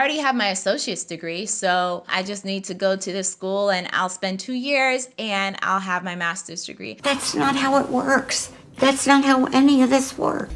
already have my associate's degree, so I just need to go to this school and I'll spend two years and I'll have my master's degree. That's not how it works. That's not how any of this works.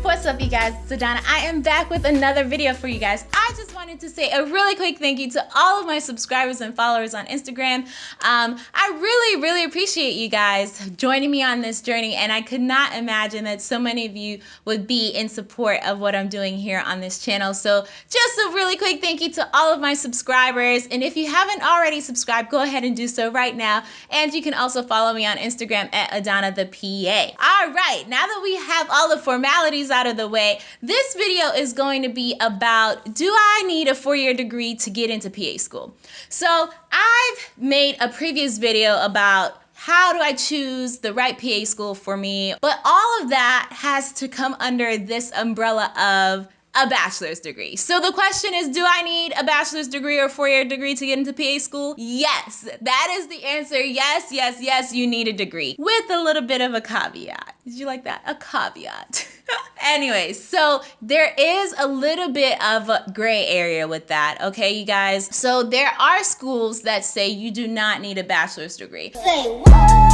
What's up, you guys? It's Adana. I am back with another video for you guys. I just wanted to say a really quick thank you to all of my subscribers and followers on Instagram. Um, I really, really appreciate you guys joining me on this journey, and I could not imagine that so many of you would be in support of what I'm doing here on this channel. So just a really quick thank you to all of my subscribers, and if you haven't already subscribed, go ahead and do so right now. And you can also follow me on Instagram at Adana the PA. All right, now that we have all the formalities out of the way, this video is going to be about do I need a four-year degree to get into PA school? So I've made a previous video about how do I choose the right PA school for me? But all of that has to come under this umbrella of a bachelor's degree. So the question is, do I need a bachelor's degree or four-year degree to get into PA school? Yes, that is the answer. Yes, yes, yes, you need a degree with a little bit of a caveat. Did you like that? A caveat. anyway, so there is a little bit of a gray area with that, okay, you guys? So there are schools that say you do not need a bachelor's degree. Say what?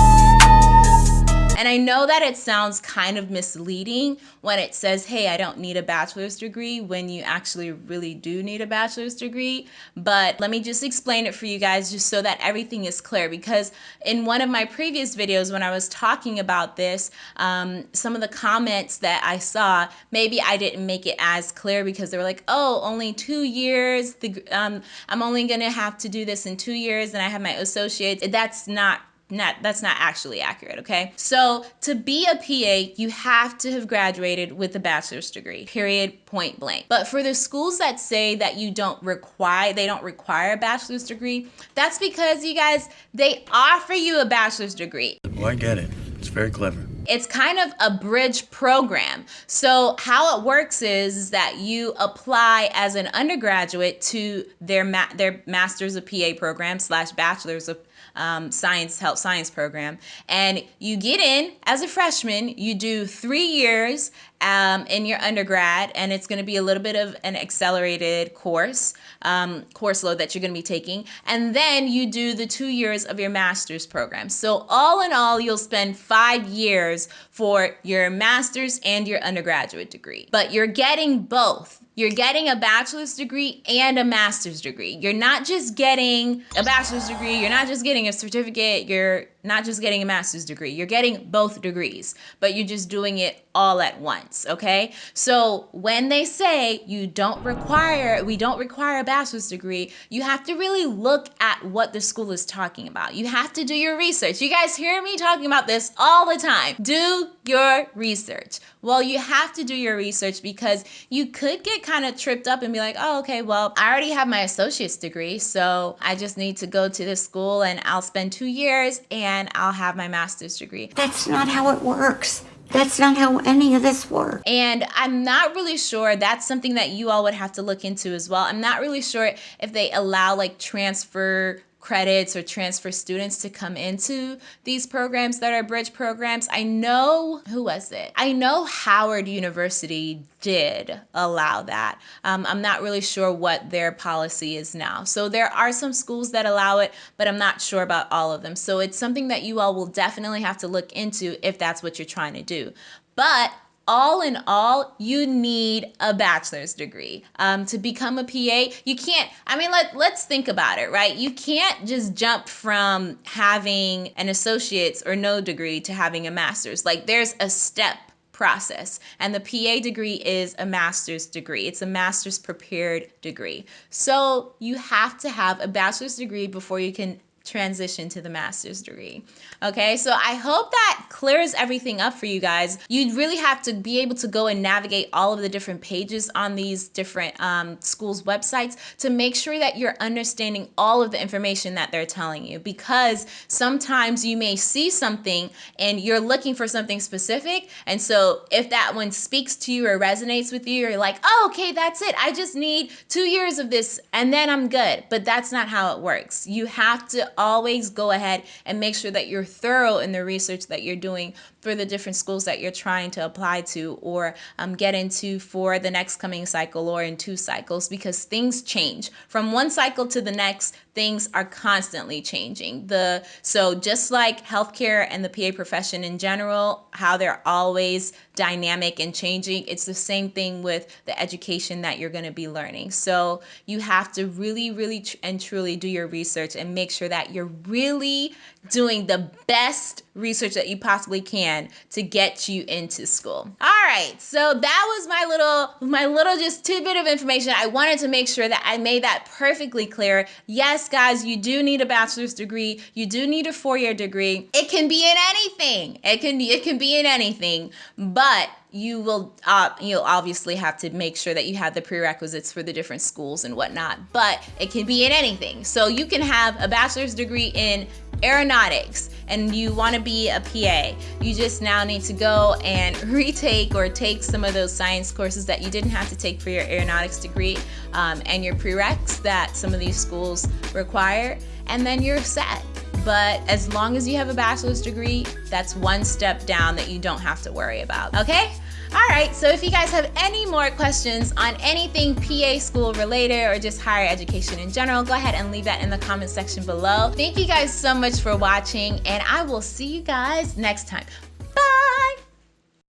And I know that it sounds kind of misleading when it says, hey, I don't need a bachelor's degree when you actually really do need a bachelor's degree. But let me just explain it for you guys just so that everything is clear. Because in one of my previous videos, when I was talking about this, um, some of the comments that I saw, maybe I didn't make it as clear because they were like, oh, only two years. The, um, I'm only going to have to do this in two years and I have my associates. That's not not that's not actually accurate okay? So to be a pa you have to have graduated with a bachelor's degree period point blank. But for the schools that say that you don't require they don't require a bachelor's degree that's because you guys they offer you a bachelor's degree. Well i get it. It's very clever. It's kind of a bridge program. So how it works is, is that you apply as an undergraduate to their ma their master's of PA program slash bachelor's of um, science health science program. And you get in as a freshman you do three years um, in your undergrad and it's going to be a little bit of an accelerated course um, course load that you're going to be taking. And then you do the two years of your master's program. So all in all you'll spend five years for your master's and your undergraduate degree. But you're getting both you're getting a bachelor's degree and a master's degree. You're not just getting a bachelor's degree, you're not just getting a certificate, you're not just getting a master's degree. You're getting both degrees, but you're just doing it all at once, okay? So when they say you don't require, we don't require a bachelor's degree, you have to really look at what the school is talking about. You have to do your research. You guys hear me talking about this all the time. Do your research. Well, you have to do your research because you could get kind of tripped up and be like, oh, okay, well, I already have my associate's degree, so I just need to go to this school and I'll spend two years and and I'll have my master's degree. That's not how it works. That's not how any of this works. And I'm not really sure that's something that you all would have to look into as well. I'm not really sure if they allow like transfer credits or transfer students to come into these programs that are bridge programs. I know, who was it? I know Howard University did allow that. Um, I'm not really sure what their policy is now. So there are some schools that allow it, but I'm not sure about all of them. So it's something that you all will definitely have to look into if that's what you're trying to do. But all in all, you need a bachelor's degree um, to become a PA. You can't, I mean, let, let's think about it, right? You can't just jump from having an associate's or no degree to having a master's. Like there's a step process. And the PA degree is a master's degree. It's a master's prepared degree. So you have to have a bachelor's degree before you can transition to the master's degree. Okay, so I hope that clears everything up for you guys. You really have to be able to go and navigate all of the different pages on these different um, schools' websites to make sure that you're understanding all of the information that they're telling you because sometimes you may see something and you're looking for something specific. And so if that one speaks to you or resonates with you, you're like, oh, okay, that's it. I just need two years of this and then I'm good. But that's not how it works. You have to always go ahead and make sure that you're thorough in the research that you're doing for the different schools that you're trying to apply to or um, get into for the next coming cycle or in two cycles because things change. From one cycle to the next things are constantly changing. The so just like healthcare and the pa profession in general how they're always dynamic and changing it's the same thing with the education that you're going to be learning. So you have to really really tr- and truly do your research and make sure that you're really doing the best research that you possibly can to get you into school. All right, so that was my little my little just tidbit of information. I wanted to make sure that I made that perfectly clear. Yes, guys, you do need a bachelor's degree. You do need a four-year degree. It can be in anything. It can it can be in anything, but you will uh, you'll obviously have to make sure that you have the prerequisites for the different schools and whatnot but it can be in anything so you can have a bachelor's degree in aeronautics and you want to be a PA, you just now need to go and retake or take some of those science courses that you didn't have to take for your aeronautics degree um, and your prereqs that some of these schools require, and then you're set. But as long as you have a bachelor's degree, that's one step down that you don't have to worry about. Okay? All right, so if you guys have any more questions on anything PA school related or just higher education in general, go ahead and leave that in the comment section below. Thank you guys so much for watching, and I will see you guys next time.